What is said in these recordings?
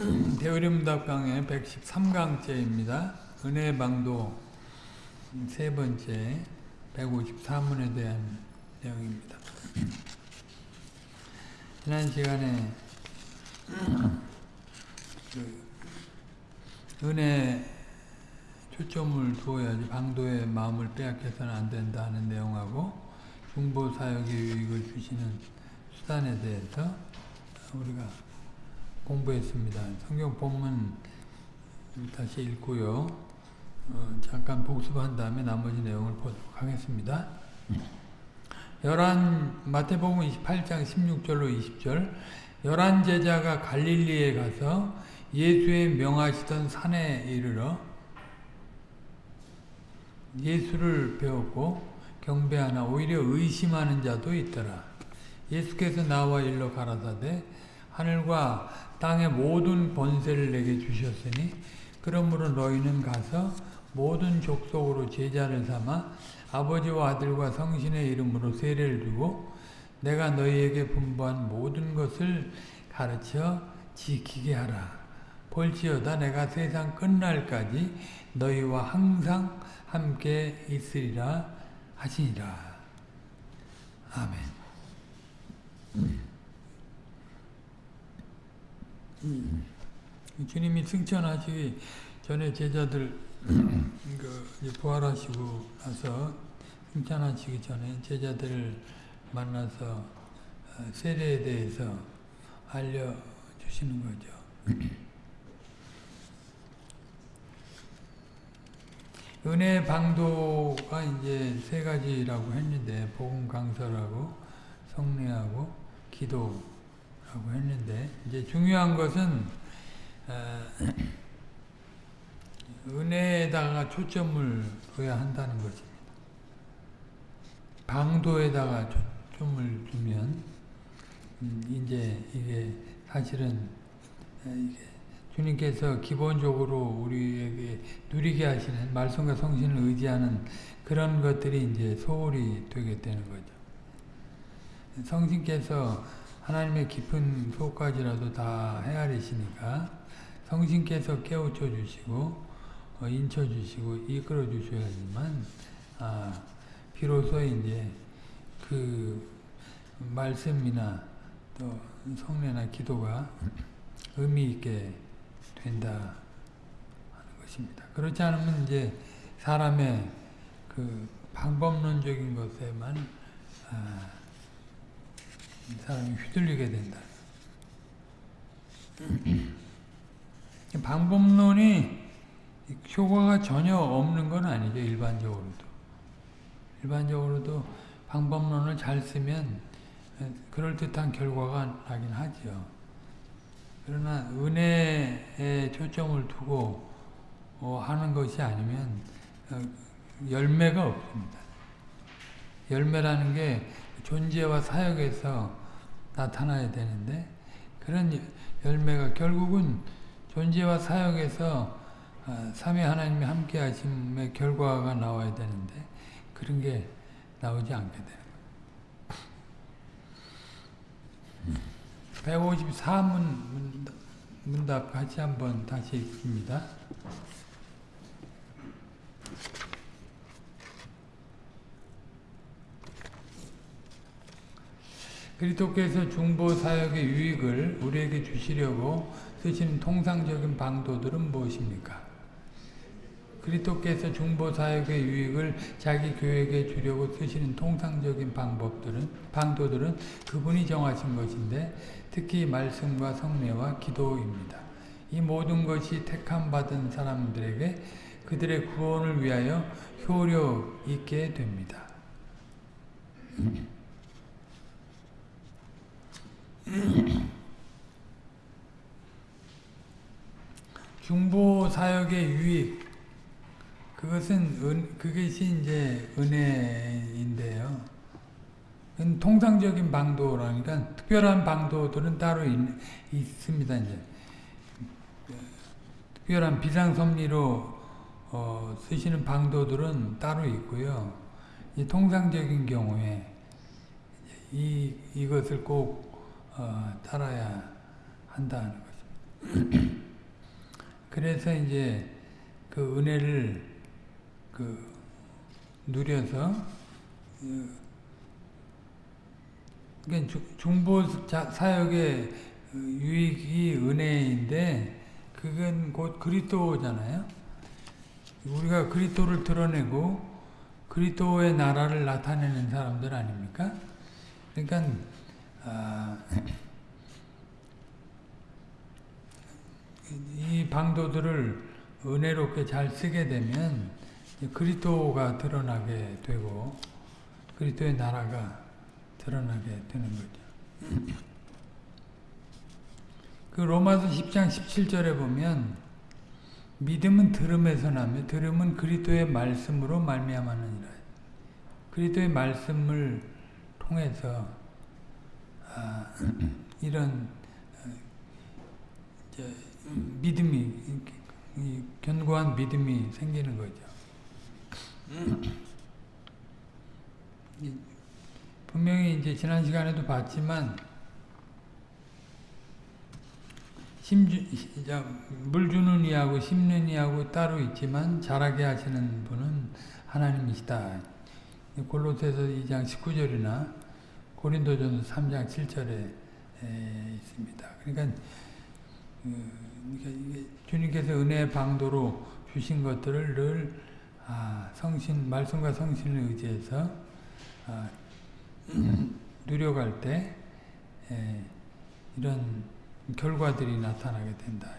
대의림답 강의 113강째입니다. 은혜 방도 세 번째 154문에 대한 내용입니다. 지난 시간에 그 은혜 초점을 두어야지 방도의 마음을 빼앗겨서는 안 된다는 내용하고 중보 사역의 유익을 주시는 수단에 대해서 우리가 공부했습니다. 성경 본문 다시 읽고요. 어, 잠깐 복습한 다음에 나머지 내용을 보도록 하겠습니다. 열한 마태복음 28장 16절로 20절 열한 제자가 갈릴리에 가서 예수의 명하시던 산에 이르러 예수를 배웠고 경배하나 오히려 의심하는 자도 있더라. 예수께서 나와 일러 가라사대 하늘과 땅의 모든 번세를 내게 주셨으니 그러므로 너희는 가서 모든 족속으로 제자를 삼아 아버지와 아들과 성신의 이름으로 세례를 주고 내가 너희에게 분부한 모든 것을 가르쳐 지키게 하라. 볼지어다 내가 세상 끝날까지 너희와 항상 함께 있으리라 하시니라. 아멘. 음. 주님이 승천하시기 전에 제자들 그 부활하시고 나서 승천하시기 전에 제자들을 만나서 세례에 대해서 알려주시는 거죠. 은혜 방도가 이제 세 가지라고 했는데 복음 강설하고 성례하고 기도 라고 했는데 이제 중요한 것은 어, 은혜에다가 초점을 둬야 한다는 것입니다. 방도에다가 초점을 두면 음, 이제 이게 사실은 이게 주님께서 기본적으로 우리에게 누리게 하시는 말씀과 성신을 의지하는 그런 것들이 이제 소홀히 되게 되는 거죠. 성신께서 하나님의 깊은 속까지라도 다 헤아리시니까 성신께서 깨우쳐 주시고 어, 인쳐 주시고 이끌어 주셔야지만 아, 비로소 이제 그 말씀이나 또 성례나 기도가 의미 있게 된다 하는 것입니다. 그렇지 않으면 이제 사람의 그 방법론적인 것에만 아, 사람이 휘둘리게 된다. 방법론이 효과가 전혀 없는 건 아니죠. 일반적으로도. 일반적으로도 방법론을 잘 쓰면 그럴듯한 결과가 나긴 하죠. 그러나 은혜에 초점을 두고 하는 것이 아니면 열매가 없습니다. 열매라는 게 존재와 사역에서 나타나야 되는데 그런 열매가 결국은 존재와 사역에서 삼위 하나님이 함께 하심의 결과가 나와야 되는데 그런 게 나오지 않게 거예요. 154문 문답 같이 한번 다시 읽습니다. 그리스도께서 중보 사역의 유익을 우리에게 주시려고 쓰시는 통상적인 방도들은 무엇입니까? 그리스도께서 중보 사역의 유익을 자기 교회에게 주려고 쓰시는 통상적인 방법들은 방도들은 그분이 정하신 것인데 특히 말씀과 성례와 기도입니다. 이 모든 것이 택함 받은 사람들에게 그들의 구원을 위하여 효력 있게 됩니다. 중보 사역의 유익 그것은 은, 그것이 이제 은혜인데요. 통상적인 방도라니까 특별한 방도들은 따로 있, 있습니다. 이제 특별한 비상섭리로 어, 쓰시는 방도들은 따로 있고요. 이 통상적인 경우에 이 이것을 꼭 어, 따라야 한다는 것입니다. 그래서 이제 그 은혜를 그 누려서 그 그러니까 주- 중보 자- 사역의 유익이 은혜인데 그건 곧 그리스도잖아요. 우리가 그리스도를 드러내고 그리스도의 나라를 나타내는 사람들 아닙니까? 그러니까 아, 이 방도들을 은혜롭게 잘 쓰게 되면 그리스도가 드러나게 되고 그리스도의 나라가 드러나게 되는 거죠. 그 로마서 10장 17절에 보면 믿음은 들음에서 나며 들음은 그리스도의 말씀으로 말미암았느니라. 그리스도의 말씀을 통해서 아, 이런 어, 저, 믿음이 견고한 믿음이 생기는 거죠. 이- 분명히 이제 지난 시간에도 봤지만 심주, 물 주는 이하고 심는 이하고 따로 있지만 자라게 하시는 분은 하나님이시다. 골로새서 2장 19절이나 고린도전서 3장 7절에 있습니다. 그러니까, 그, 그러니까 주님께서 은혜의 방도로 주신 것들을 늘 아, 성신 말씀과 성신을 의지해서 아, 누려갈 때 에, 이런 결과들이 나타나게 된다.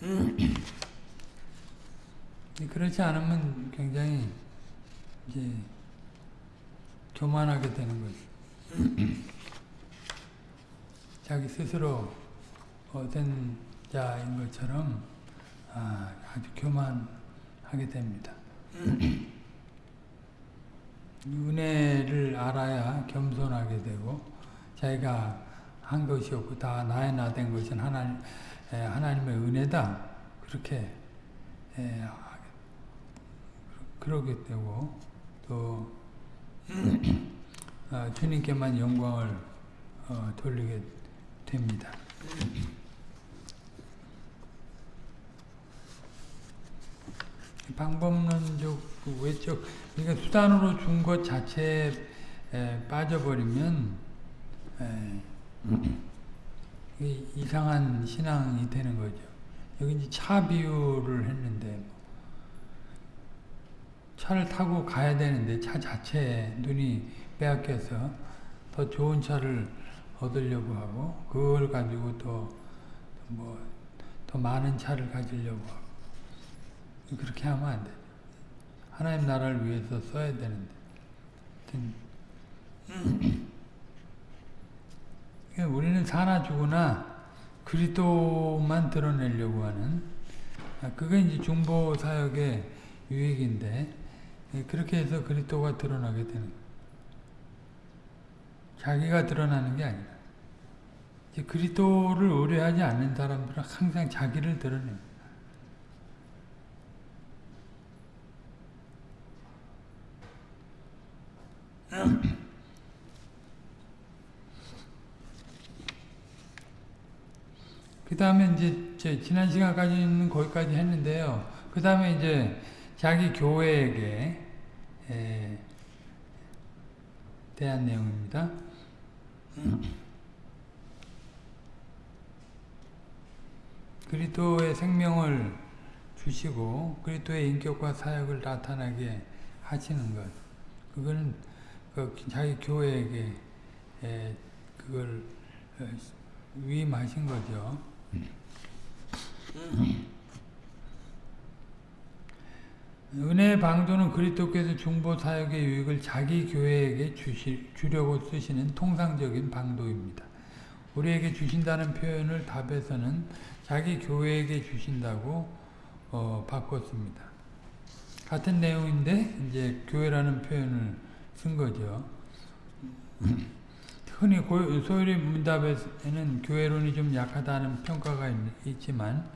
그렇지 않으면 굉장히 이제 교만하게 되는 거죠. 자기 스스로 어떤 자인 것처럼 아, 아주 교만하게 됩니다. 은혜를 알아야 겸손하게 되고 자기가 한 것이 없고 다 나의 나 된 것은 하나님, 에, 하나님의 은혜다 그렇게 에, 그러게 되고 또 아, 주님께만 영광을 어, 돌리게 됩니다. 방법론적 그 외적 그러니까 수단으로 준 것 자체에 에, 빠져버리면 이상한 신앙이 되는 거죠. 여기 이제 차 비유를 했는데 차를 타고 가야 되는데 차 자체에 눈이 빼앗겨서 더 좋은 차를 얻으려고 하고 그걸 가지고 또뭐더 많은 차를 가지려고 하고 그렇게 하면 안 돼. 하나님 나라를 위해서 써야 되는데. 우리는 사나 죽으나 그리스도만 드러내려고 하는 아, 그게 이제 중보 사역의 유익인데 예, 그렇게 해서 그리스도가 드러나게 되는 거예요. 자기가 드러나는 게 아니라 이제 그리스도를 의뢰하지 않는 사람들은 항상 자기를 드러내요. 그 다음에 이제 제 지난 시간까지는 거기까지 했는데요. 그 다음에 이제 자기 교회에게 에, 대한 내용입니다. 그리스도의 생명을 주시고 그리스도의 인격과 사역을 나타나게 하시는 것. 그거는 그 자기 교회에게 에, 그걸 어, 위임하신 거죠. 은혜의 방도는 그리스도께서 중보 사역의 유익을 자기 교회에게 주시, 주려고 쓰시는 통상적인 방도입니다. 우리에게 주신다는 표현을 답에서는 자기 교회에게 주신다고 어, 바꿨습니다. 같은 내용인데 이제 교회라는 표현을 쓴 거죠. 흔히 소율의 문답에는 교회론이 좀 약하다는 평가가 있, 지만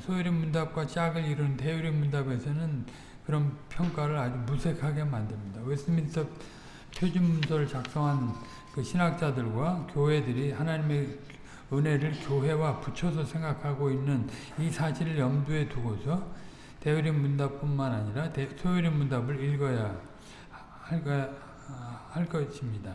소율의 문답과 짝을 이룬 대율의 문답에서는 그런 평가를 아주 무색하게 만듭니다. 웨스민스터 표준문서를 작성한 그 신학자들과 교회들이 하나님의 은혜를 교회와 붙여서 생각하고 있는 이 사실을 염두에 두고서 대의림 문답뿐만 아니라 소요림 문답을 읽어야 할, 거, 할 것입니다.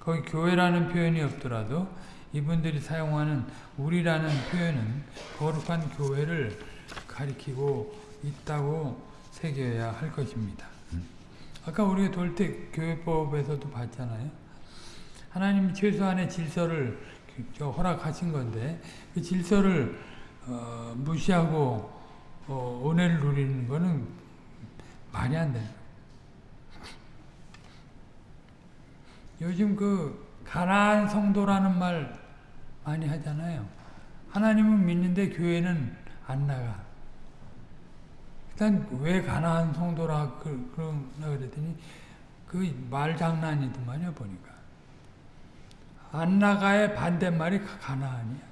거기 교회라는 표현이 없더라도 이분들이 사용하는 우리라는 표현은 거룩한 교회를 가리키고 있다고 새겨야 할 것입니다. 아까 우리가 돌때 교회법에서도 봤잖아요. 하나님이 최소한의 질서를 허락하신 건데 그 질서를 어, 무시하고 어, 은혜를 누리는 거는 말이 안 돼요. 요즘 그 가난한 성도라는 말 많이 하잖아요. 하나님은 믿는데 교회는 안 나가. 일단 왜 가난한 성도라 그, 그러나 그랬더니 그 말 장난이더만요 보니까. 안 나가의 반대말이 가나안이야.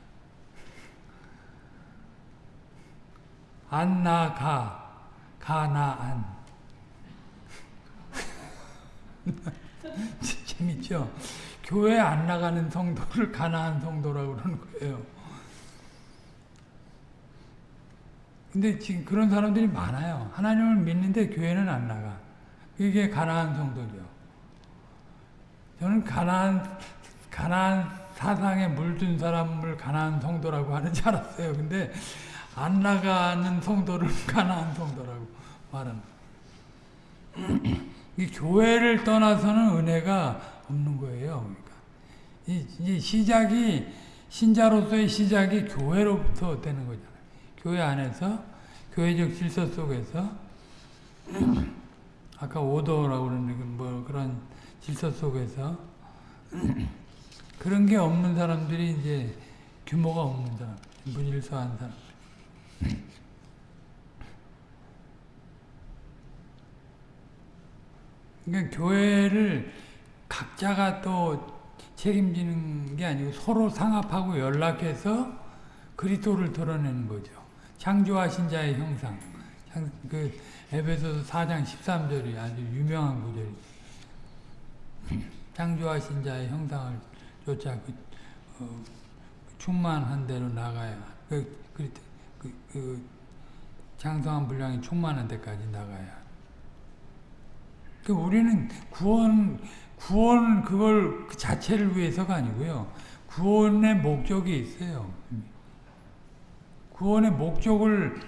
안 나가, 가나안. 재밌죠? 교회 안 나가는 성도를 가나안 성도라고 그러는 거예요. 근데 지금 그런 사람들이 많아요. 하나님을 믿는데 교회는 안 나가. 이게 가나안 성도죠. 저는 가나안 가나안 사상에 물든 사람을 가나안 성도라고 하는 줄 알았어요. 근데 안 나가는 성도를 가나안 성도라고 말하는 이 교회를 떠나서는 은혜가 없는 거예요. 그러니까 이, 이 시작이 신자로서의 시작이 교회로부터 되는 거잖아요. 교회 안에서 교회적 질서 속에서 아까 오더라고 그러는 뭐 그런 질서 속에서 그런 게 없는 사람들이 이제 규모가 없는 사람, 무질서한 사람. 그러니까 교회를 각자가 또 책임지는 게 아니고 서로 상합하고 연락해서 그리스도를 드러내는 거죠. 창조하신 자의 형상. 그 에베소서 4장 13절이 아주 유명한 구절이 창조하신 자의 형상을 쫓아 그, 어, 충만한 대로 나가야 그, 그, 그, 그 장성한 분량이 충만한 데까지 나가야 그 우리는 구원 구원 그걸 그 자체를 위해서가 아니고요 구원의 목적이 있어요 구원의 목적을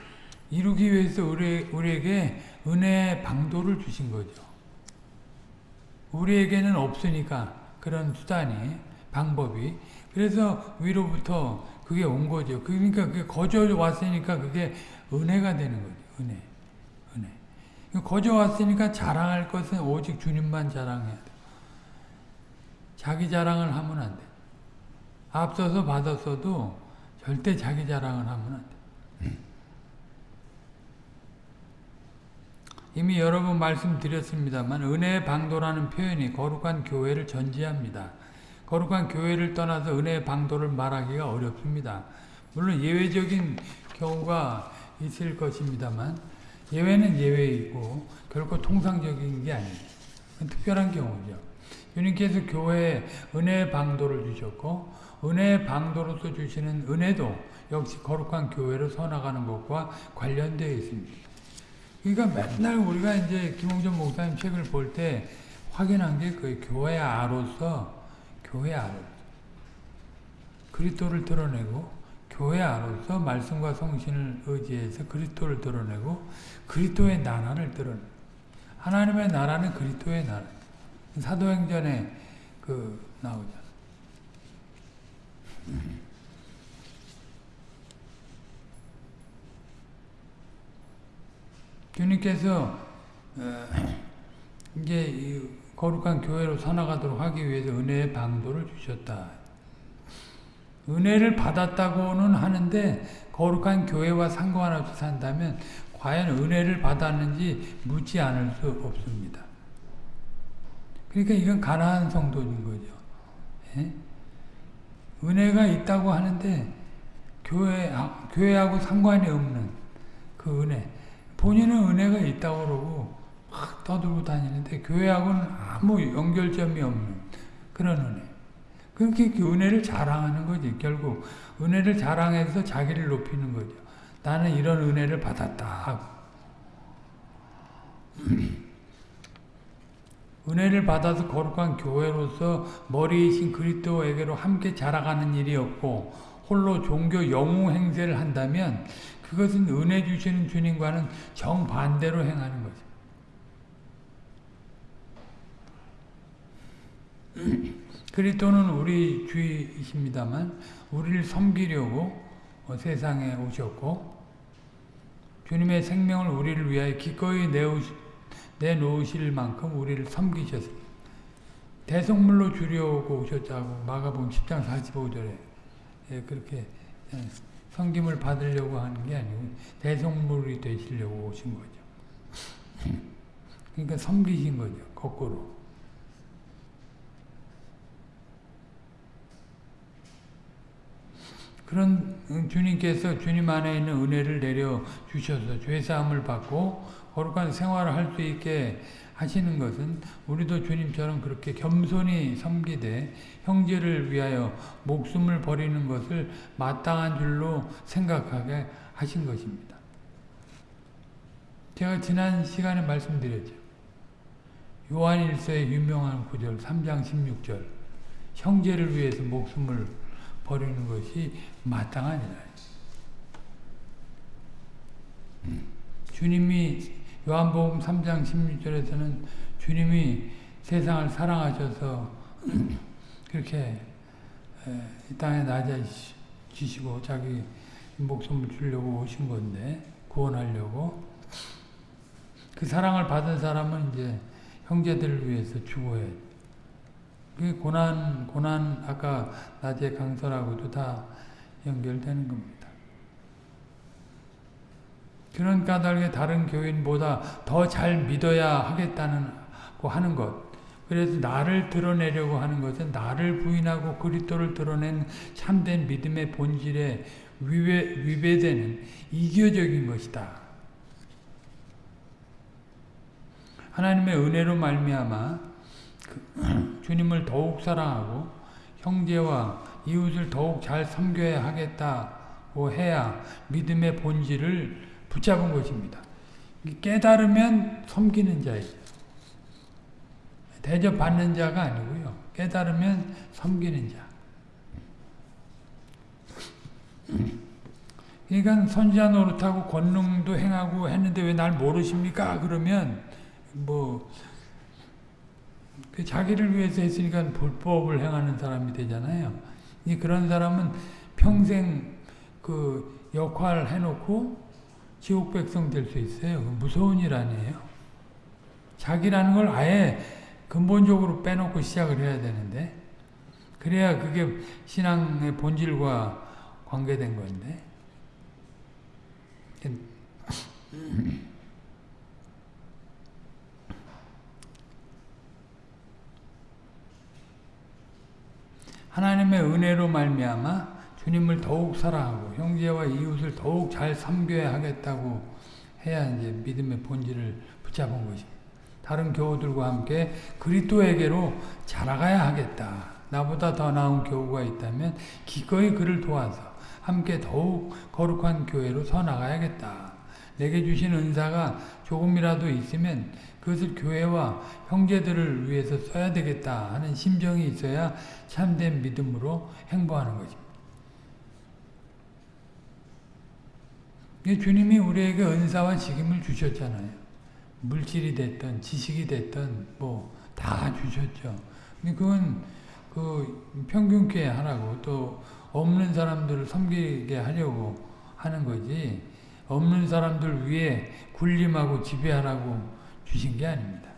이루기 위해서 우리, 우리에게 은혜의 방도를 주신 거죠 우리에게는 없으니까 그런 수단이 방법이 그래서 위로부터 그게 온 거죠. 그러니까 그게 거저 왔으니까 그게 은혜가 되는 거죠. 은혜. 은혜. 거저 왔으니까 자랑할 것은 오직 주님만 자랑해야 돼. 자기 자랑을 하면 안 돼. 앞서서 받았어도 절대 자기 자랑을 하면 안 돼. 이미 여러 번 말씀드렸습니다만 은혜의 방도라는 표현이 거룩한 교회를 전제합니다. 거룩한 교회를 떠나서 은혜의 방도를 말하기가 어렵습니다. 물론 예외적인 경우가 있을 것입니다만 예외는 예외이고 결코 통상적인 게 아니에요. 특별한 경우죠. 주님께서 교회에 은혜의 방도를 주셨고 은혜의 방도로서 주시는 은혜도 역시 거룩한 교회로 서나가는 것과 관련되어 있습니다. 그러니까 맨날 우리가 이제 김홍전 목사님 책을 볼 때 확인한 게 그 교회 아로서 교회 아로 그리스도를 드러내고 교회 아로서 말씀과 성신을 의지해서 그리스도를 드러내고 그리스도의 나라를 드러내. 하나님의 나라는 그리스도의 나라. 사도행전에 그 나오잖아. 주님께서 어, 이제 거룩한 교회로 살아가도록 하기 위해서 은혜의 방도를 주셨다. 은혜를 받았다고는 하는데 거룩한 교회와 상관없이 산다면 과연 은혜를 받았는지 묻지 않을 수 없습니다. 그러니까 이건 가난한 성도인 거죠. 예? 은혜가 있다고 하는데 교회, 교회하고 상관이 없는 그 은혜. 본인은 은혜가 있다고 그러고 막 떠들고 다니는데 교회하고는 아무 연결점이 없는 그런 은혜. 그렇게 그 은혜를 자랑하는 거지. 결국 은혜를 자랑해서 자기를 높이는 거죠. 나는 이런 은혜를 받았다. 은혜를 받아서 거룩한 교회로서 머리이신 그리스도에게로 함께 자라가는 일이 없고 홀로 종교 영웅 행세를 한다면 그것은 은혜 주시는 주님과는 정반대로 행하는 거죠. 그리스도는 우리 주이십니다만 우리를 섬기려고 세상에 오셨고 주님의 생명을 우리를 위하여 기꺼이 내 놓으실 만큼 우리를 섬기셨습니다. 대성물로 주려고 오셨다고 마가복음 10장 45절에 예, 그렇게 예, 성김을 받으려고 하는 게 아니고 대성물이 되시려고 오신 거죠. 그러니까 섬기신 거죠. 거꾸로. 그런 주님께서 주님 안에 있는 은혜를 내려 주셔서 죄 사함을 받고 거룩한 생활을 할 수 있게 하시는 것은 우리도 주님처럼 그렇게 겸손히 섬기되 형제를 위하여 목숨을 버리는 것을 마땅한 줄로 생각하게 하신 것입니다. 제가 지난 시간에 말씀드렸죠. 요한일서의 유명한 구절 3장 16절 형제를 위해서 목숨을 버리는 것이 마땅하니라. 주님이 요한복음 3장 16절에서는 주님이 세상을 사랑하셔서 그렇게 이 땅에 낮아지시고 자기 목숨을 주려고 오신 건데 구원하려고 그 사랑을 받은 사람은 이제 형제들을 위해서 죽어야 그 고난 고난 아까 낮에 강설하고도 다 연결되는 겁니다. 그런 까닭에 다른 교인보다 더 잘 믿어야 하겠다는 하는 것. 그래서 나를 드러내려고 하는 것은 나를 부인하고 그리스도를 드러낸 참된 믿음의 본질에 위배, 위배되는 이교적인 것이다. 하나님의 은혜로 말미암아 주님을 더욱 사랑하고 형제와 이웃을 더욱 잘 섬겨야 하겠다고 해야 믿음의 본질을 붙잡은 것입니다. 깨달으면 섬기는 자이죠. 대접받는 자가 아니고요. 깨달으면 섬기는 자. 그러니까 선지자 노릇하고 권능도 행하고 했는데 왜 날 모르십니까? 그러면 뭐그 자기를 위해서 했으니까 불법을 행하는 사람이 되잖아요. 그런 사람은 평생 그 역할 해놓고 지옥 백성 될 수 있어요. 무서운 일 아니에요. 자기라는 걸 아예 근본적으로 빼놓고 시작을 해야 되는데 그래야 그게 신앙의 본질과 관계된 건데 하나님의 은혜로 말미암아 주님을 더욱 사랑하고 형제와 이웃을 더욱 잘 섬겨야 하겠다고 해야 이제 믿음의 본질을 붙잡은 것입니다. 다른 교우들과 함께 그리스도에게로 자라가야 하겠다. 나보다 더 나은 교우가 있다면 기꺼이 그를 도와서 함께 더욱 거룩한 교회로 서 나가야겠다. 내게 주신 은사가 조금이라도 있으면 그것을 교회와 형제들을 위해서 써야 되겠다 하는 심정이 있어야 참된 믿음으로 행보하는 것입니다. 주님이 우리에게 은사와 직임을 주셨잖아요. 물질이 됐든 지식이 됐든 뭐 다 주셨죠. 근데 그건 그 평균케 하라고 또 없는 사람들을 섬기게 하려고 하는 거지 없는 사람들 위에 군림하고 지배하라고 주신 게 아닙니다.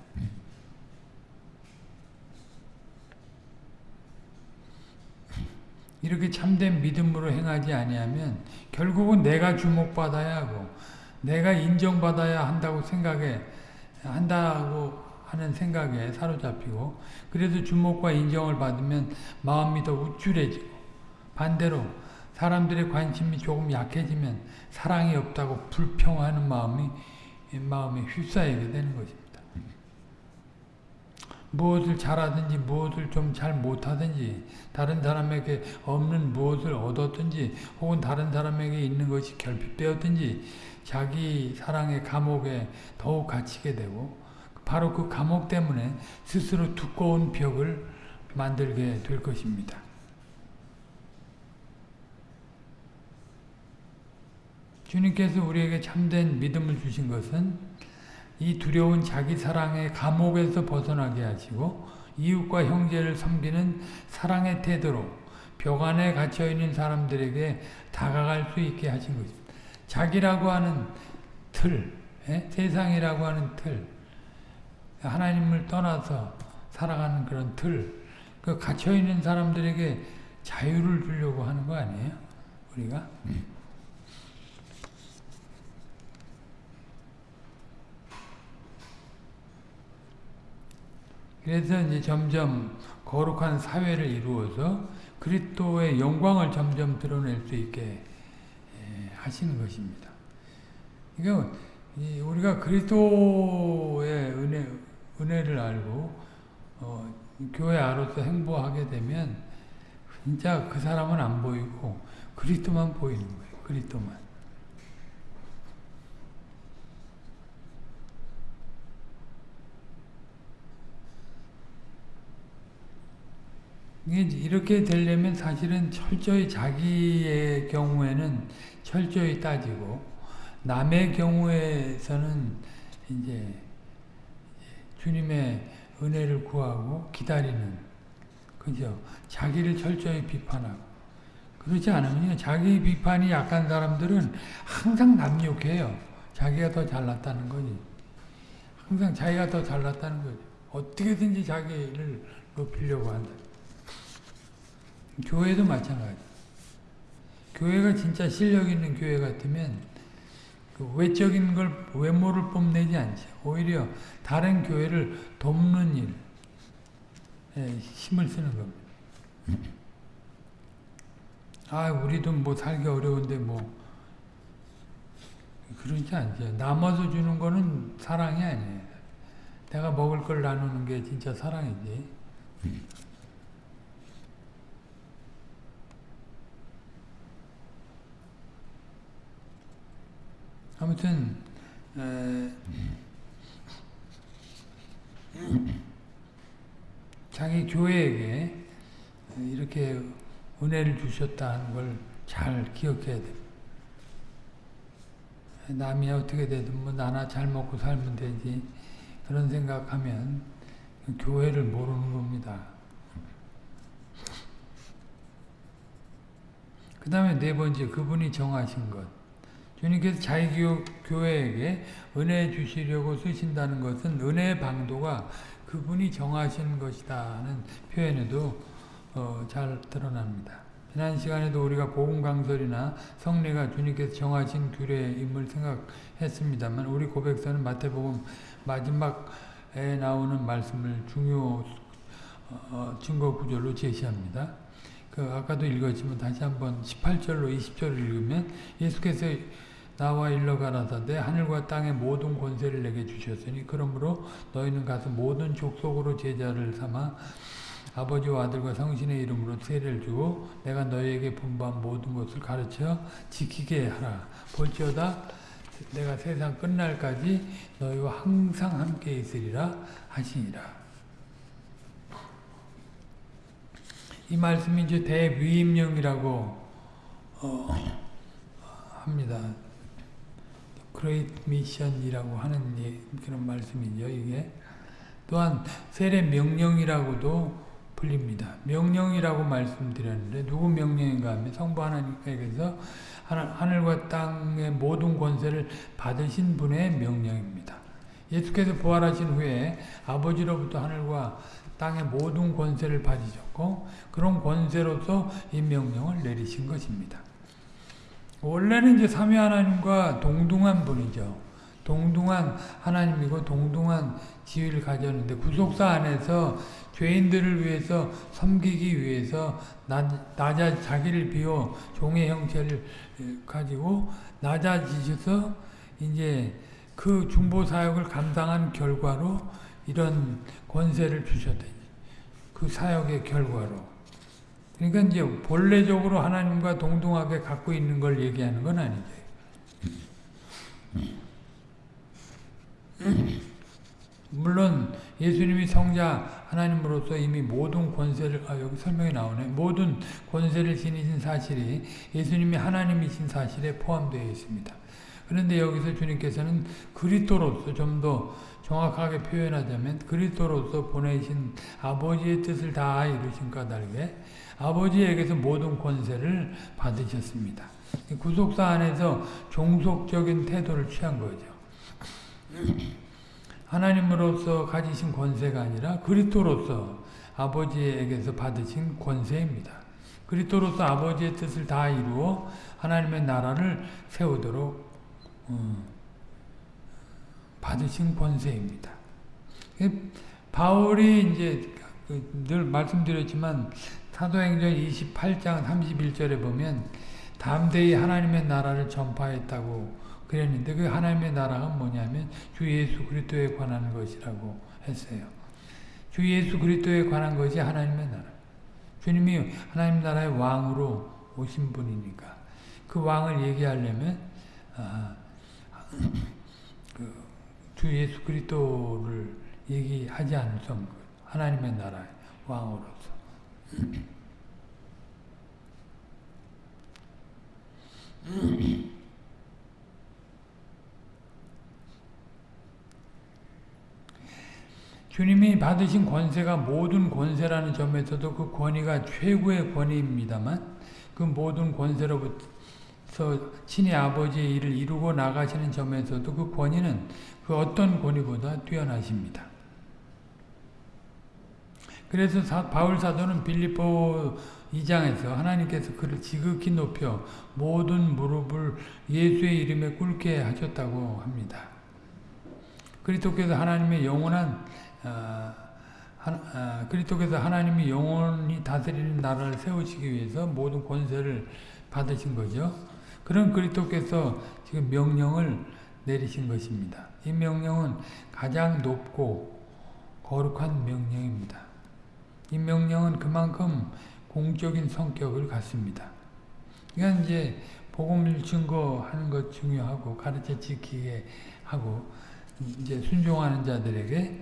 이렇게 참된 믿음으로 행하지 아니하면 결국은 내가 주목받아야 하고 내가 인정받아야 한다고 생각해 한다고 하는 생각에 사로잡히고 그래도 주목과 인정을 받으면 마음이 더 우쭐해지고 반대로 사람들의 관심이 조금 약해지면 사랑이 없다고 불평하는 마음이 마음에 휩싸이게 되는 것입니다. 무엇을 잘하든지 무엇을 좀 잘 못하든지 다른 사람에게 없는 무엇을 얻었든지 혹은 다른 사람에게 있는 것이 결핍되었든지 자기 사랑의 감옥에 더욱 갇히게 되고 바로 그 감옥 때문에 스스로 두꺼운 벽을 만들게 될 것입니다. 주님께서 우리에게 참된 믿음을 주신 것은 이 두려운 자기 사랑의 감옥에서 벗어나게 하시고 이웃과 형제를 섬기는 사랑의 태도로 벽 안에 갇혀 있는 사람들에게 다가갈 수 있게 하신 것입니다. 자기라고 하는 틀, 에? 세상이라고 하는 틀, 하나님을 떠나서 살아가는 그런 틀, 그 갇혀 있는 사람들에게 자유를 주려고 하는 거 아니에요? 우리가? 그래서 이제 점점 거룩한 사회를 이루어서 그리스도의 영광을 점점 드러낼 수 있게 하시는 것입니다. 그러니까 우리가 그리스도의 은혜, 은혜를 알고 어, 교회 안으로서 행보하게 되면 진짜 그 사람은 안 보이고 그리스도만 보이는 거예요. 그리스도만. 이렇게 되려면 사실은 철저히 자기의 경우에는 철저히 따지고 남의 경우에서는 이제 주님의 은혜를 구하고 기다리는 그죠? 자기를 철저히 비판하고 그렇지 않으면 자기 비판이 약한 사람들은 항상 남욕해요. 자기가 더 잘났다는 거지. 항상 자기가 더 잘났다는 거지. 어떻게든지 자기를 높이려고 한다. 교회도 마찬가지. 교회가 진짜 실력 있는 교회 같으면 그 외적인 걸 외모를 뽐내지 않지. 오히려 다른 교회를 돕는 일, 에 힘을 쓰는 겁니다. 아, 우리도 뭐 살기 어려운데 뭐 그러지 않죠. 남아서 주는 거는 사랑이 아니에요. 내가 먹을 걸 나누는 게 진짜 사랑이지. 아무튼 에, 자기 교회에게 이렇게 은혜를 주셨다는 걸 잘 기억해야 돼. 남이 어떻게 되든 뭐 나나 잘 먹고 살면 되지 그런 생각하면 교회를 모르는 겁니다. 그 다음에 네 번째 그분이 정하신 것. 주님께서 자기 교회에게 은혜 주시려고 쓰신다는 것은 은혜의 방도가 그분이 정하신 것이다는 표현에도 어, 잘 드러납니다. 지난 시간에도 우리가 복음 강설이나 성례가 주님께서 정하신 규례임을 생각했습니다만 우리 고백서는 마태복음 마지막에 나오는 말씀을 중요 어, 증거 구절로 제시합니다. 그 아까도 읽었지만 다시 한번 18절로 20절을 읽으면 예수께서 나와 일러 가라사대 하늘과 땅의 모든 권세를 내게 주셨으니 그러므로 너희는 가서 모든 족속으로 제자를 삼아 아버지와 아들과 성신의 이름으로 세례를 주고 내가 너희에게 분부한 모든 것을 가르쳐 지키게 하라. 볼지어다 내가 세상 끝날까지 너희와 항상 함께 있으리라 하시니라. 이 말씀이 이제 대위임령이라고 어, 합니다. Great Mission이라고 하는 그런 말씀이죠. 이게 또한 세례 명령이라고도 불립니다. 명령이라고 말씀드렸는데 누구 명령인가 하면 성부 하나님께서 하늘과 땅의 모든 권세를 받으신 분의 명령입니다. 예수께서 부활하신 후에 아버지로부터 하늘과 땅의 모든 권세를 받으셨고 그런 권세로서 이 명령을 내리신 것입니다. 원래는 이제 삼위 하나님과 동등한 분이죠. 동등한 하나님이고 동등한 지위를 가졌는데 구속사 안에서 죄인들을 위해서 섬기기 위해서 낮아 자기를 비워 종의 형체를 가지고 낮아지셔서 이제 그 중보 사역을 감당한 결과로 이런 권세를 주셨다. 그 사역의 결과로. 그러니까 이제 본래적으로 하나님과 동등하게 갖고 있는 걸 얘기하는 건 아니죠. 물론 예수님이 성자 하나님으로서 이미 모든 권세를 아 여기 설명이 나오네. 모든 권세를 지니신 사실이 예수님이 하나님이신 사실에 포함되어 있습니다. 그런데 여기서 주님께서는 그리스도로서 좀 더 정확하게 표현하자면 그리스도로서 보내신 아버지의 뜻을 다 이루신 까닭에 아버지에게서 모든 권세를 받으셨습니다. 구속사 안에서 종속적인 태도를 취한 거죠. 하나님으로서 가지신 권세가 아니라 그리스도로서 아버지에게서 받으신 권세입니다. 그리스도로서 아버지의 뜻을 다 이루어 하나님의 나라를 세우도록 어, 받으신 권세입니다. 바울이 이제 늘 말씀드렸지만 사도행전 28장 31절에 보면 담대히 하나님의 나라를 전파했다고 그랬는데 그 하나님의 나라가 뭐냐면 주 예수 그리스도에 관한 것이라고 했어요. 주 예수 그리스도에 관한 것이 하나님의 나라. 주님이 하나님 나라의 왕으로 오신 분이니까 그 왕을 얘기하려면 아, 그 주 예수 그리스도를 얘기하지 않을 수 없는 거예요. 하나님의 나라의 왕으로서. 주님이 받으신 권세가 모든 권세라는 점에서도 그 권위가 최고의 권위입니다만 그 모든 권세로부터 친히 아버지의 일을 이루고 나가시는 점에서도 그 권위는 그 어떤 권위보다 뛰어나십니다. 그래서 사, 바울 사도는 빌립보 2장에서 하나님께서 그를 지극히 높여 모든 무릎을 예수의 이름에 꿇게 하셨다고 합니다. 그리스도께서 하나님의 영원한 어, 어, 그리스도께서 하나님이 영원히 다스리는 나라를 세우시기 위해서 모든 권세를 받으신 거죠. 그런 그리스도께서 지금 명령을 내리신 것입니다. 이 명령은 가장 높고 거룩한 명령입니다. 이 명령은 그만큼 공적인 성격을 갖습니다. 그러니까 이제 복음을 증거하는 것 중요하고 가르쳐 지키게 하고 이제 순종하는 자들에게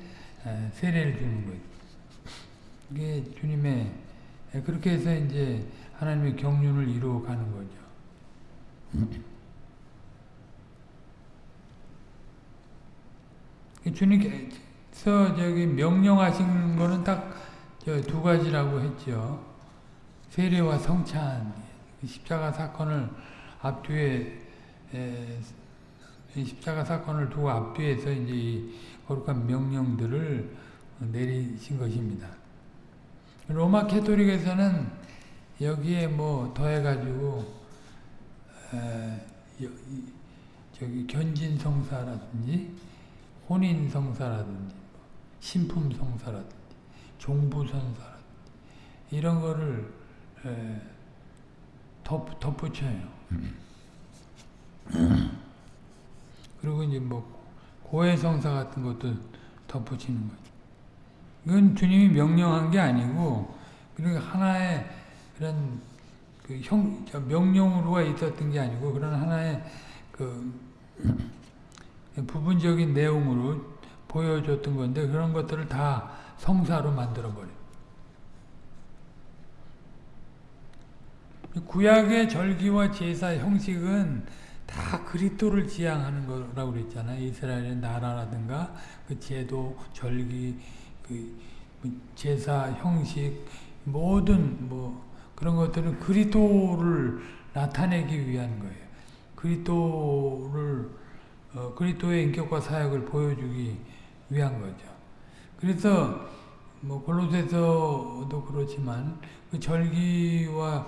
세례를 주는 거죠. 이게 주님의 그렇게 해서 이제 하나님의 경륜을 이루어 가는 거죠. 주님께서 저기 명령하신 거는 딱 두 가지라고 했죠. 세례와 성찬, 십자가 사건을 앞뒤에 십자가 사건을 두고 앞뒤에서 이제 이 거룩한 명령들을 내리신 것입니다. 로마 캐토릭에서는 여기에 뭐 더해가지고 저기 견진 성사라든지 혼인 성사라든지 신품 성사라든지 종부 성사라든지 이런 거를 덧, 덧붙여요. 그리고 이제 뭐 고해성사 같은 것도 덧붙이는 거죠. 이건 주님이 명령한 게 아니고 그러니까 하나의 그런 그 형, 명령으로가 있었던 게 아니고 그런 하나의 그 부분적인 내용으로 보여줬던 건데 그런 것들을 다 성사로 만들어버려요. 구약의 절기와 제사 형식은 다 그리스도를 지향하는 거라고 그랬잖아요. 이스라엘의 나라라든가 그 제도, 절기, 그 제사 형식 모든 뭐 그런 것들은 그리스도를 나타내기 위한 거예요. 그리스도를 어, 그리스도의 인격과 사역을 보여주기 위한 거죠. 그래서 뭐 골로새서도 그렇지만 그 절기와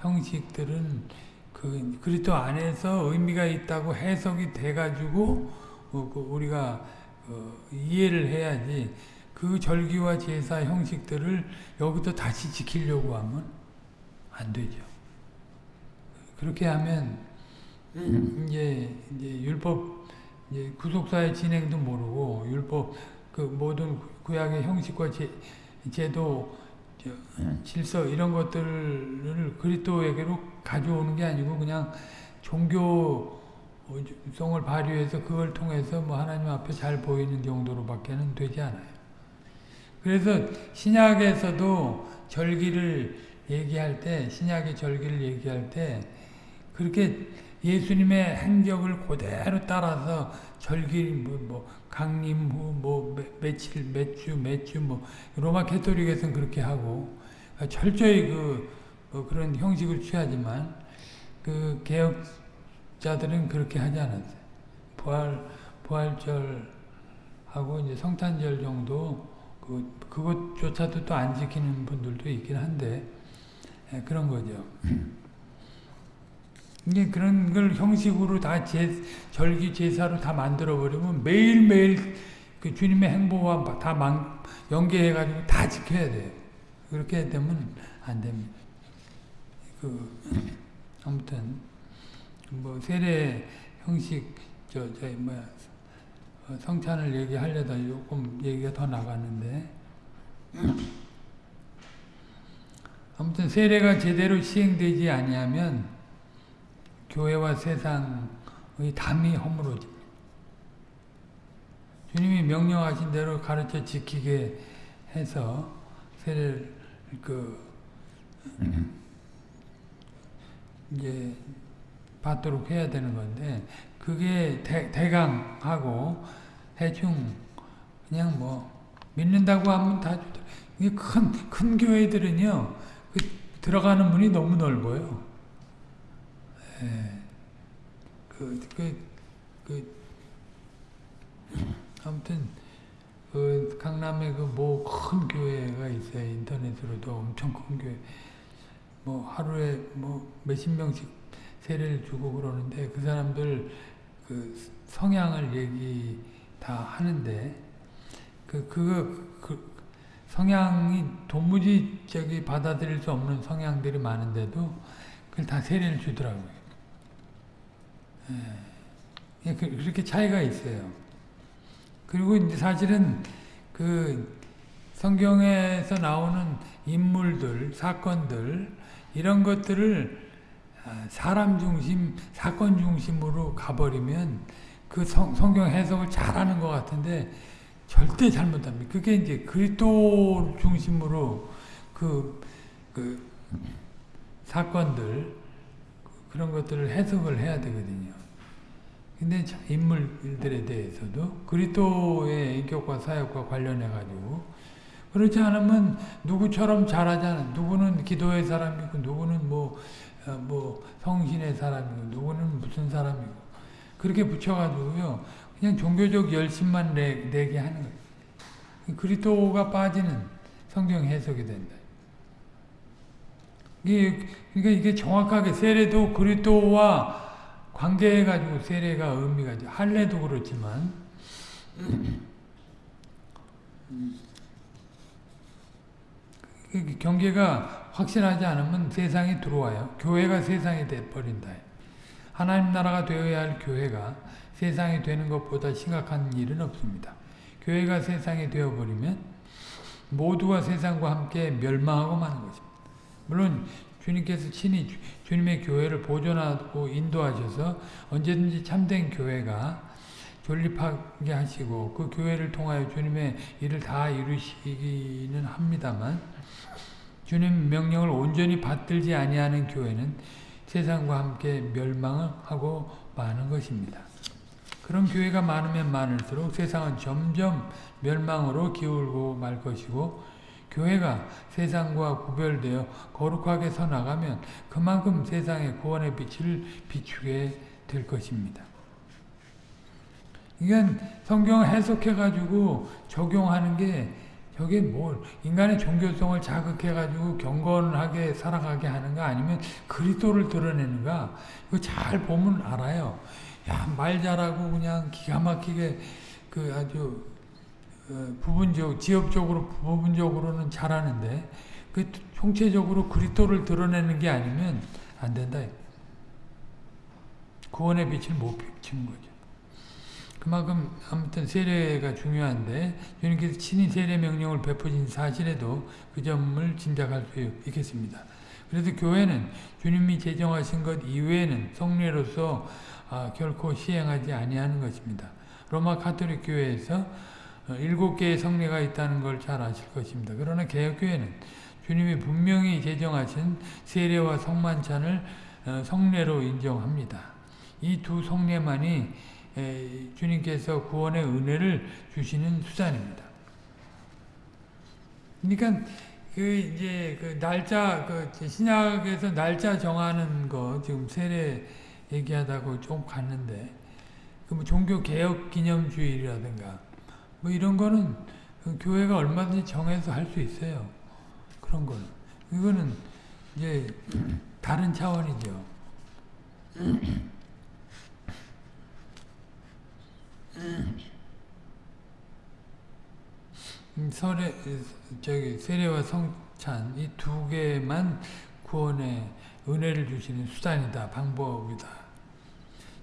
형식들은 그 그리스도 안에서 의미가 있다고 해석이 돼가지고 어, 그 우리가 어, 이해를 해야지 그 절기와 제사 형식들을 여기서 다시 지키려고 하면 안 되죠. 그렇게 하면 이제, 이제 율법 이제 구속사의 진행도 모르고 율법 그 모든 구약의 형식과 제, 제도, 저, 질서 이런 것들을 그리스도에게로 가져오는 게 아니고 그냥 종교성을 발휘해서 그걸 통해서 뭐 하나님 앞에 잘 보이는 정도로밖에는 되지 않아요. 그래서 신약에서도 절기를 얘기할 때 신약의 절기를 얘기할 때 그렇게 예수님의 행적을 그대로 따라서 절기 뭐, 뭐 강림 후뭐 며칠 몇주 몇 주 뭐 로마 캐토릭에서는 그렇게 하고 철저히 그 뭐 그런 형식을 취하지만 그 개혁자들은 그렇게 하지 않았어요. 부활 부활절하고 이제 성탄절 정도 그 그것조차도 또 안 지키는 분들도 있긴 한데 예, 그런 거죠. 이게 그런 걸 형식으로 다 제, 절기 제사로 다 만들어 버리면 매일매일 그 주님의 행보와 다 망, 연계해가지고 다 지켜야 돼요. 그렇게 되면 안 됩니다. 그, 아무튼, 뭐, 세례 형식, 저, 저, 뭐야, 어, 성찬을 얘기하려다 조금 얘기가 더 나가는데, 아무튼 세례가 제대로 시행되지 아니하면 교회와 세상의 담이 허물어집니다. 주님이 명령하신 대로 가르쳐 지키게 해서 세례를 그 이제 받도록 해야 되는 건데 그게 대, 대강하고 대충 그냥 뭐 믿는다고 하면 다 이게 큰, 큰 교회들은요 그 들어가는 문이 너무 넓어요. 예. 그, 그, 그, 아무튼, 그, 강남에 그 뭐 큰 교회가 있어요. 인터넷으로도 엄청 큰 교회. 뭐 하루에 뭐 몇십 명씩 세례를 주고 그러는데 그 사람들 그 성향을 얘기 다 하는데 그, 그, 그, 성향이 도무지 저기 받아들일 수 없는 성향들이 많은데도 그걸 다 세례를 주더라고요. 예. 그, 그렇게 차이가 있어요. 그리고 이제 사실은 그 성경에서 나오는 인물들, 사건들, 이런 것들을 아, 사람 중심, 사건 중심으로 가버리면 그 성, 성경 해석을 잘하는 것 같은데 절대 잘못합니다. 그게 이제 그리스도 중심으로 그, 그 사건들 그런 것들을 해석을 해야 되거든요. 근데 인물들에 대해서도 그리스도의 인격과 사역과 관련해 가지고 그렇지 않으면 누구처럼 잘하잖아. 누구는 기도의 사람이고 누구는 뭐, 어, 뭐 성신의 사람이고 누구는 무슨 사람이고 그렇게 붙여가지고요. 그냥 종교적 열심만 내, 내게 하는 거예요. 그리스도가 빠지는 성경 해석이 된다. 이게, 그러니까 이게 정확하게 세례도 그리스도와 관계해가지고 세례가 의미가 있죠. 할례도 그렇지만 경계가 확실하지 않으면 세상에 들어와요. 교회가 세상이 돼버린다. 하나님 나라가 되어야 할 교회가 세상이 되는 것보다 심각한 일은 없습니다. 교회가 세상이 되어버리면 모두가 세상과 함께 멸망하고 마는 것입니다. 물론 주님께서 친히 주님의 교회를 보존하고 인도하셔서 언제든지 참된 교회가 존립하게 하시고 그 교회를 통하여 주님의 일을 다 이루시기는 합니다만 주님 명령을 온전히 받들지 아니하는 교회는 세상과 함께 멸망을 하고 마는 것입니다. 그런 교회가 많으면 많을수록 세상은 점점 멸망으로 기울고 말 것이고 교회가 세상과 구별되어 거룩하게 서나가면 그만큼 세상의 구원의 빛을 비추게 될 것입니다. 이건 성경을 해석해가지고 적용하는 게 저게 뭘 인간의 종교성을 자극해가지고 경건하게 살아가게 하는가 아니면 그리스도를 드러내는가 이거 잘 보면 알아요. 야 말 잘하고 그냥 기가 막히게 그 아주 어, 부분적 지역적으로 부분적으로는 잘하는데 그 총체적으로 그리스도를 드러내는 게 아니면 안 된다. 구원의 빛을 못 비치는 거죠. 그만큼 아무튼 세례가 중요한데 주님께서 친히 세례 명령을 베푸신 사실에도 그 점을 짐작할 수 있겠습니다. 그래서 교회는 주님이 제정하신 것 이외에는 성례로서 아, 결코 시행하지 아니하는 것입니다. 로마 카톨릭 교회에서 어, 일곱 개의 성례가 있다는 걸 잘 아실 것입니다. 그러나 개혁교회는 주님이 분명히 제정하신 세례와 성만찬을 어, 성례로 인정합니다. 이 두 성례만이 주님께서 구원의 은혜를 주시는 수단입니다. 그러니까 그 이제 그 날짜 그 신약에서 날짜 정하는 거 지금 세례 얘기하다고 좀 갔는데 그 뭐 종교 개혁 기념주일이라든가 뭐 이런 거는 그 교회가 얼마든지 정해서 할 수 있어요. 그런 거는 이거는 이제 다른 차원이죠. 음, 설에 저기 세례와 성찬 이 두 개만 구원의 은혜를 주시는 수단이다 방법이다.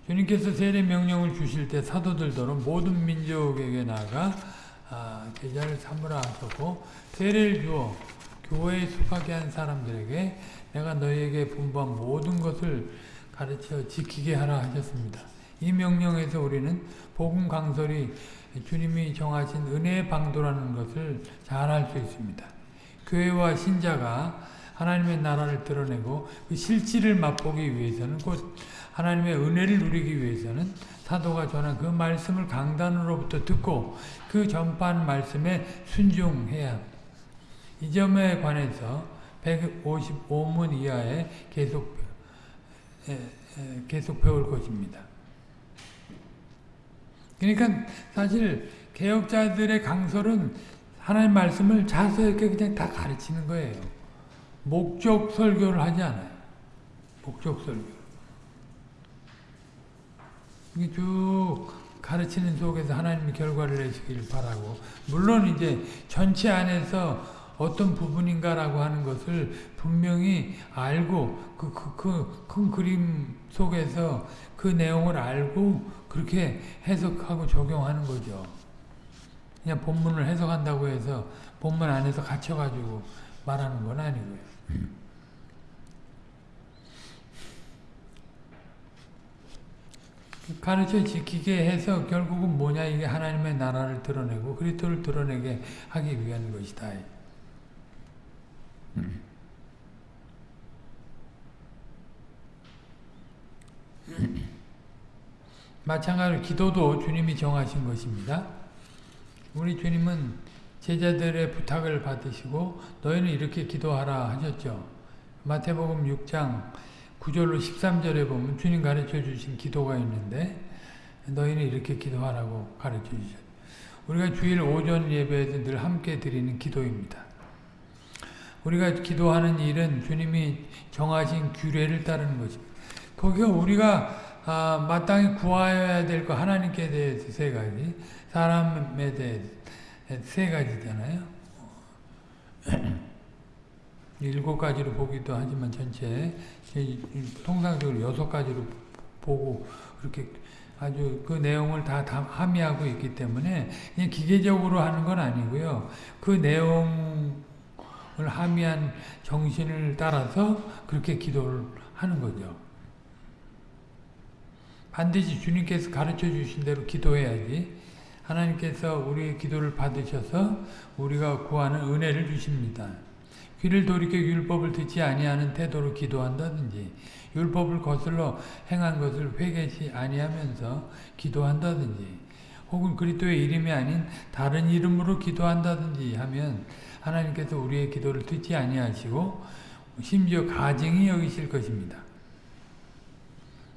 주님께서 세례 명령을 주실 때 사도들더러 모든 민족에게 나가 아, 제자를 삼으라 하셨고 세례를 주어 교회에 속하게 한 사람들에게 내가 너희에게 분부한 모든 것을 가르쳐 지키게 하라 하셨습니다. 이 명령에서 우리는 복음 강설이 주님이 정하신 은혜의 방도라는 것을 잘 알 수 있습니다. 교회와 신자가 하나님의 나라를 드러내고 그 실질을 맛보기 위해서는 곧 하나님의 은혜를 누리기 위해서는 사도가 전한 그 말씀을 강단으로부터 듣고 그 전파한 말씀에 순종해야 이 점에 관해서 155문 이하에 계속 계속 배울 것입니다. 그러니까 사실 개혁자들의 강설은 하나님 말씀을 자세하게 그냥 다 가르치는 거예요. 목적 설교를 하지 않아요. 목적 설교. 쭉 가르치는 속에서 하나님이 결과를 내시길 바라고 물론 이제 전체 안에서 어떤 부분인가라고 하는 것을 분명히 알고 그큰 그, 그, 그 그림 속에서 그 내용을 알고 그렇게 해석하고 적용하는 거죠. 그냥 본문을 해석한다고 해서 본문 안에서 갇혀가지고 말하는 건 아니고요. 가르쳐 지키게 해서 결국은 뭐냐 이게 하나님의 나라를 드러내고 그리스도를 드러내게 하기 위한 것이다. 마찬가지로 기도도 주님이 정하신 것입니다. 우리 주님은 제자들의 부탁을 받으시고 너희는 이렇게 기도하라 하셨죠. 마태복음 6장 9절로 13절에 보면 주님 가르쳐 주신 기도가 있는데 너희는 이렇게 기도하라고 가르쳐 주셨죠. 우리가 주일 오전 예배에서 늘 함께 드리는 기도입니다. 우리가 기도하는 일은 주님이 정하신 규례를 따르는 것입니다. 거기가 우리가 아, 마땅히 구하여야 될거 하나님께 대해서 세 가지, 사람에 대해서 세 가지잖아요. 일곱 가지로 보기도 하지만 전체 통상적으로 여섯 가지로 보고 그렇게 아주 그 내용을 다, 다 함의하고 있기 때문에 그냥 기계적으로 하는 건 아니고요. 그 내용을 함의한 정신을 따라서 그렇게 기도를 하는 거죠. 반드시 주님께서 가르쳐 주신 대로 기도해야지 하나님께서 우리의 기도를 받으셔서 우리가 구하는 은혜를 주십니다. 귀를 돌이켜 율법을 듣지 아니하는 태도로 기도한다든지 율법을 거슬러 행한 것을 회개치 아니하면서 기도한다든지 혹은 그리스도의 이름이 아닌 다른 이름으로 기도한다든지 하면 하나님께서 우리의 기도를 듣지 아니하시고 심지어 가증히 여기실 것입니다.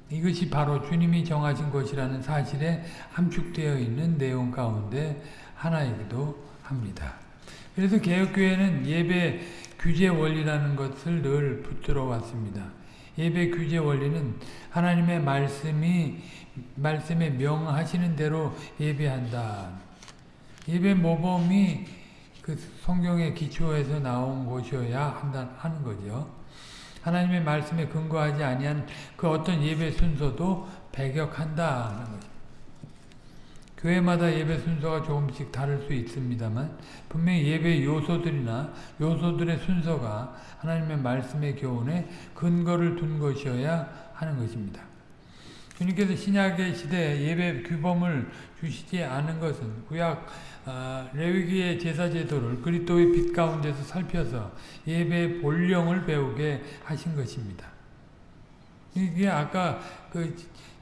이것이 바로 주님이 정하신 것이라는 사실에 함축되어 있는 내용 가운데 하나이기도 합니다. 그래서 개혁교회는 예배 규제 원리라는 것을 늘 붙들어 왔습니다. 예배 규제 원리는 하나님의 말씀이 말씀에 명하시는 대로 예배한다. 예배 모범이 그 성경의 기초에서 나온 것이어야 한다 하는 거죠. 하나님의 말씀에 근거하지 아니한 그 어떤 예배 순서도 배격한다 하는 거죠. 교회마다 예배 순서가 조금씩 다를 수 있습니다만 분명히 예배 요소들이나 요소들의 순서가 하나님의 말씀의 교훈에 근거를 둔 것이어야 하는 것입니다. 주님께서 신약의 시대에 예배 규범을 주시지 않은 것은 구약 아, 레위기의 제사 제도를 그리스도의 빛 가운데서 살펴서 예배의 본령을 배우게 하신 것입니다. 이게 아까 그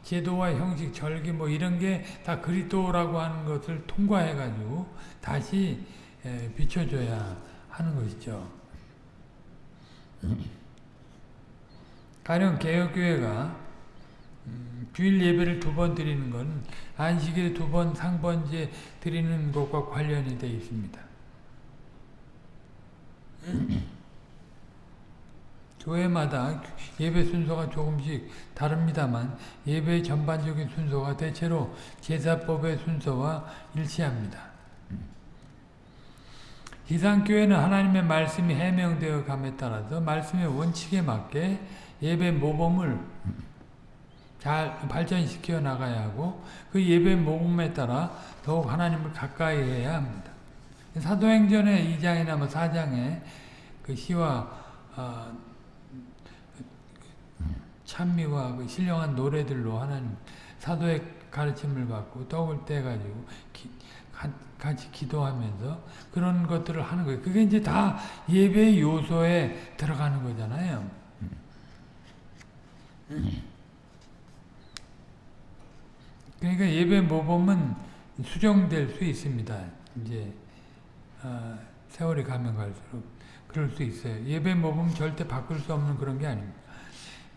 제도와 형식, 절기 뭐 이런 게 다 그리스도라고 하는 것을 통과해 가지고 다시 에, 비춰줘야 하는 것이죠. 가령 개혁교회가 음, 주일 예배를 두 번 드리는 건 안식일에 두번 상번제 드리는 것과 관련이 되어 있습니다. 교회마다 예배 순서가 조금씩 다릅니다만 예배의 전반적인 순서가 대체로 제사법의 순서와 일치합니다. 이상교회는 하나님의 말씀이 해명되어 감에 따라서 말씀의 원칙에 맞게 예배 모범을 잘 발전시켜 나가야 하고 그 예배 모범에 따라 더욱 하나님을 가까이 해야 합니다. 사도행전의 2장이나 뭐 4장에 그 시와 어, 찬미와 그 신령한 노래들로 하나님 사도의 가르침을 받고 떡을 떼가지고 기, 가, 같이 기도하면서 그런 것들을 하는 거예요. 그게 이제 다 예배의 요소에 들어가는 거잖아요. 그러니까 예배 모범은 수정될 수 있습니다. 이제 어, 세월이 가면 갈수록 그럴 수 있어요. 예배 모범 절대 바꿀 수 없는 그런 게 아닙니다.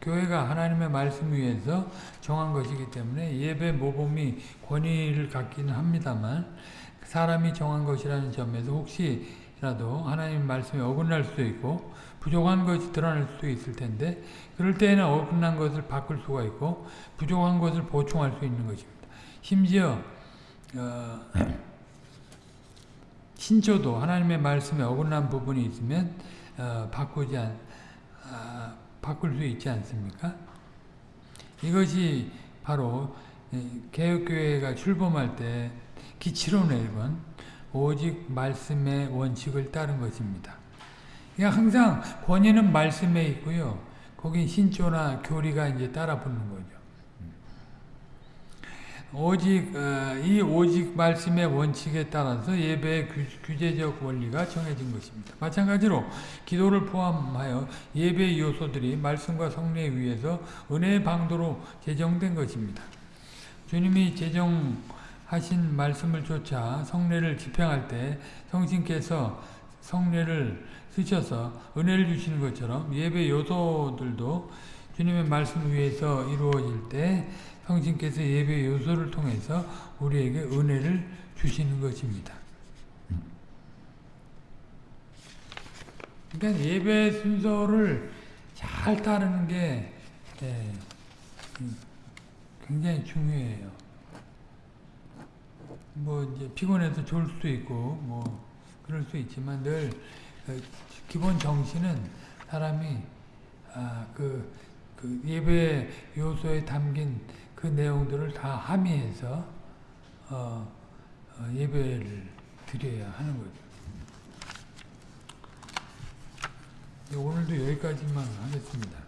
교회가 하나님의 말씀 위에서 정한 것이기 때문에 예배 모범이 권위를 갖기는 합니다만 사람이 정한 것이라는 점에서 혹시라도 하나님 말씀에 어긋날 수도 있고 부족한 것이 드러날 수도 있을 텐데 그럴 때에는 어긋난 것을 바꿀 수가 있고 부족한 것을 보충할 수 있는 것입니다. 심지어 어, 신조도 하나님의 말씀에 어긋난 부분이 있으면 어, 바꾸지 않, 아, 바꿀 수 있지 않습니까? 이것이 바로 개혁교회가 출범할 때 기치로 내건 오직 말씀의 원칙을 따른 것입니다. 그러니까 항상 권위는 말씀에 있고요. 거긴 신조나 교리가 이제 따라 붙는 거죠. 오직 어, 이 오직 말씀의 원칙에 따라서 예배의 규, 제적 원리가 정해진 것입니다. 마찬가지로 기도를 포함하여 예배의 요소들이 말씀과 성례에 의해서 은혜의 방도로 제정된 것입니다. 주님이 제정하신 말씀을 쫓아 성례를 집행할 때 성신께서 성례를 쓰셔서 은혜를 주시는 것처럼 예배 요소들도 주님의 말씀 위에서 이루어질 때 성신께서 예배 요소를 통해서 우리에게 은혜를 주시는 것입니다. 그러니까 예배 순서를 잘 따르는 게 예, 굉장히 중요해요. 뭐 이제 피곤해서 졸 수도 있고 뭐 그럴 수 있지만 늘그 기본 정신은 사람이 아, 그, 그 예배 요소에 담긴 그 내용들을 다 함의해서 어, 어, 예배를 드려야 하는 거죠. 오늘도 여기까지만 하겠습니다.